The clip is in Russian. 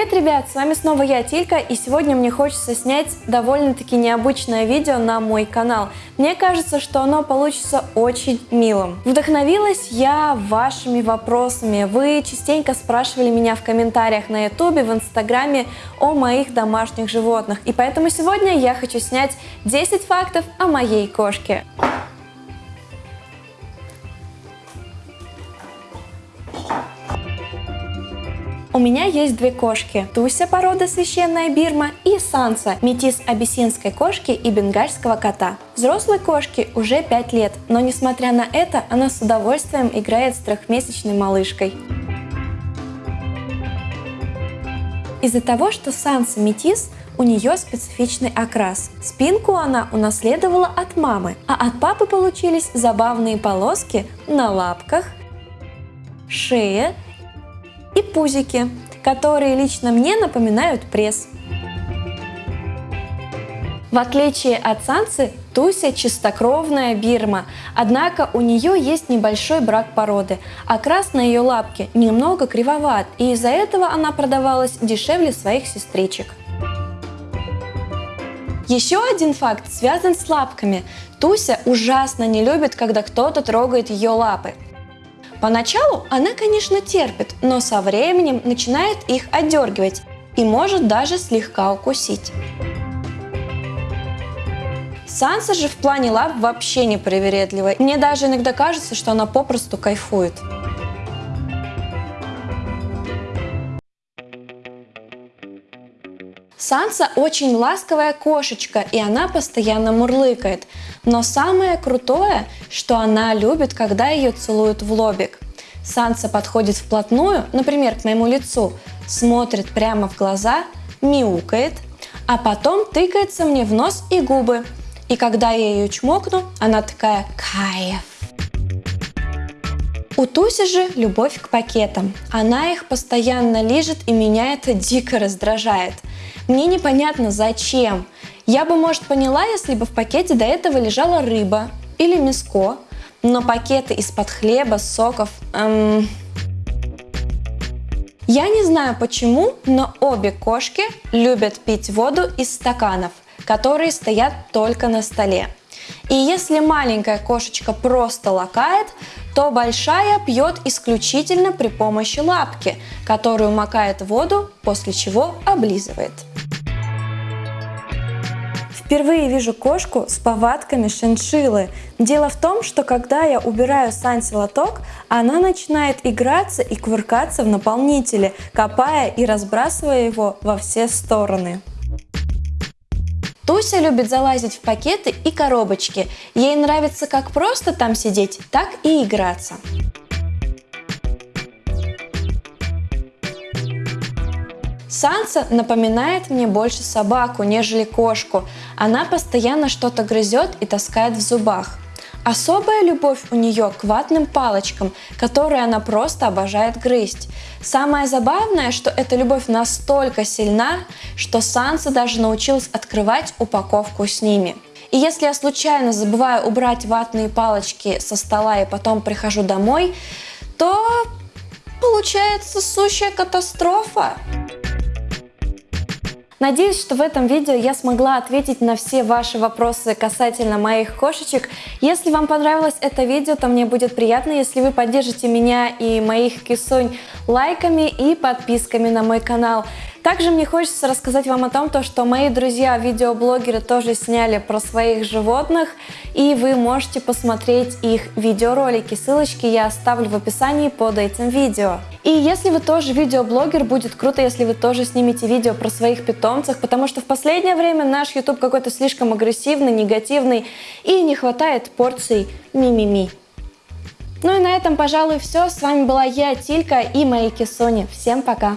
Привет, ребят! С вами снова я, Тилька, и сегодня мне хочется снять довольно-таки необычное видео на мой канал. Мне кажется, что оно получится очень милым. Вдохновилась я вашими вопросами. Вы частенько спрашивали меня в комментариях на ютубе, в инстаграме о моих домашних животных. И поэтому сегодня я хочу снять 10 фактов о моей кошке. У меня есть две кошки. Туся породы священная Бирма и Санса, метис абиссинской кошки и бенгальского кота. Взрослой кошке уже 5 лет, но несмотря на это, она с удовольствием играет с трехмесячной малышкой. Из-за того, что Санса метис, у нее специфичный окрас. Спинку она унаследовала от мамы, а от папы получились забавные полоски на лапках, шее и пузики, которые лично мне напоминают пресс. В отличие от Сансы, Туся чистокровная бирма, однако у нее есть небольшой брак породы, окрас на ее лапке немного кривоват, и из-за этого она продавалась дешевле своих сестричек. Еще один факт связан с лапками. Туся ужасно не любит, когда кто-то трогает ее лапы. Поначалу она, конечно, терпит, но со временем начинает их отдергивать и может даже слегка укусить. Санса же в плане лап вообще не привередливая. Мне даже иногда кажется, что она попросту кайфует. Санса очень ласковая кошечка, и она постоянно мурлыкает. Но самое крутое, что она любит, когда ее целуют в лобик. Санса подходит вплотную, например, к моему лицу, смотрит прямо в глаза, мяукает, а потом тыкается мне в нос и губы. И когда я ее чмокну, она такая «кайф». У Туси же любовь к пакетам. Она их постоянно лижет и меня это дико раздражает. Мне непонятно зачем. Я бы, может, поняла, если бы в пакете до этого лежала рыба или мяско, но пакеты из-под хлеба, соков... Эм... Я не знаю почему, но обе кошки любят пить воду из стаканов, которые стоят только на столе. И если маленькая кошечка просто лакает, то большая пьет исключительно при помощи лапки, которую макает в воду, после чего облизывает. Впервые вижу кошку с повадками шиншиллы. Дело в том, что когда я убираю Санси лоток, она начинает играться и кувыркаться в наполнителе, копая и разбрасывая его во все стороны. Туся любит залазить в пакеты и коробочки. Ей нравится как просто там сидеть, так и играться. Санса напоминает мне больше собаку, нежели кошку. Она постоянно что-то грызет и таскает в зубах. Особая любовь у нее к ватным палочкам, которые она просто обожает грызть. Самое забавное, что эта любовь настолько сильна, что Санса даже научилась открывать упаковку с ними. И если я случайно забываю убрать ватные палочки со стола и потом прихожу домой, то получается сущая катастрофа. Надеюсь, что в этом видео я смогла ответить на все ваши вопросы касательно моих кошечек. Если вам понравилось это видео, то мне будет приятно, если вы поддержите меня и моих кисонь лайками и подписками на мой канал. Также мне хочется рассказать вам о том, то, что мои друзья-видеоблогеры тоже сняли про своих животных, и вы можете посмотреть их видеоролики. Ссылочки я оставлю в описании под этим видео. И если вы тоже видеоблогер, будет круто, если вы тоже снимете видео про своих питомцев, потому что в последнее время наш YouTube какой-то слишком агрессивный, негативный, и не хватает порций мимими. Ну и на этом, пожалуй, все. С вами была я, Тилька и мои кисони. Всем пока!